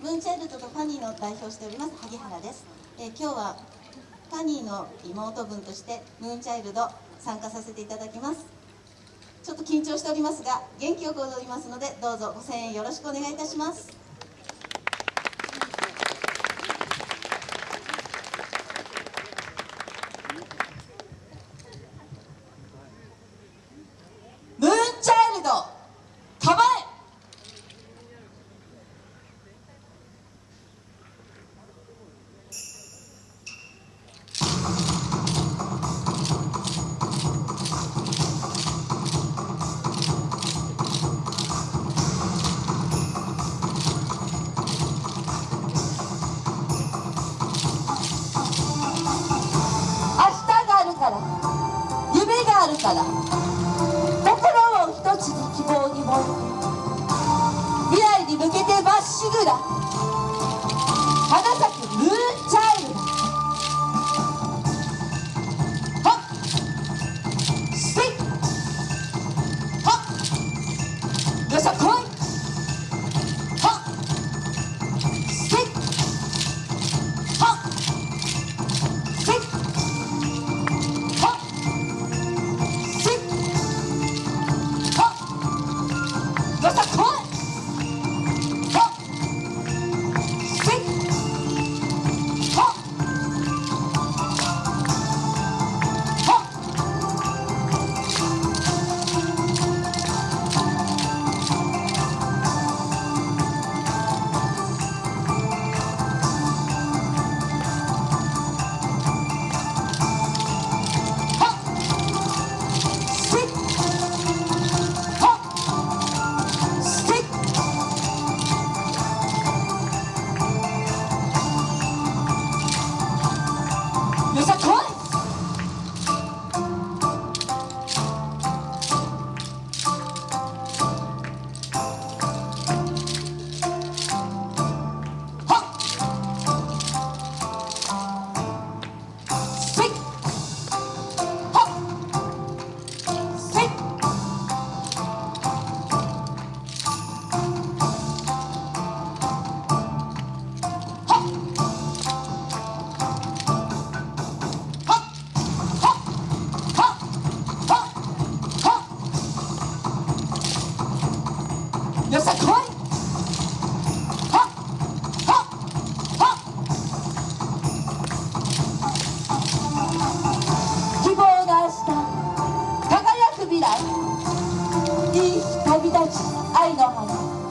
ムーンチャイルドとファニーの代表しております萩原です、えー今日はファニーの妹分としてムーンチャイルド参加させていただきます。ちょっと緊張しておりますが元気よく踊りますのでどうぞご声援よろしくお願いいたします。っ旅立ち愛の花。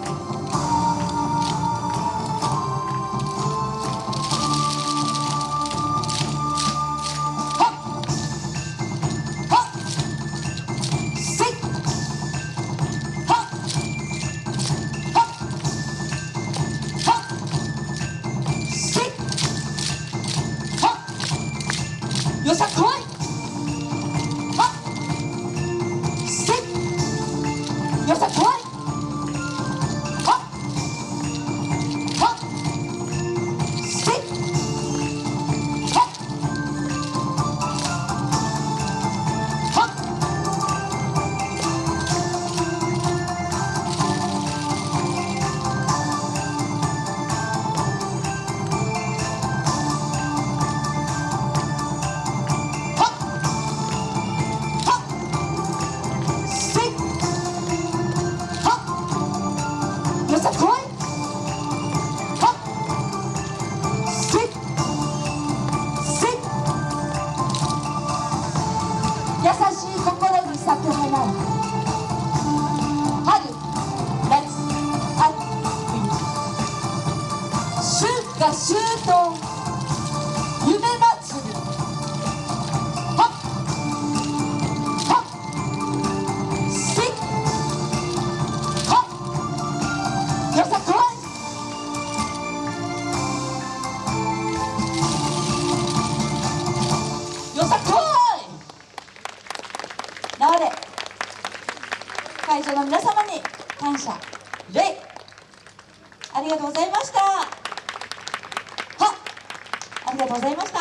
優しい心に咲く花春夏秋冬。春夏秋冬。場の皆様に感謝。礼。ありがとうございました。はありがとうございました。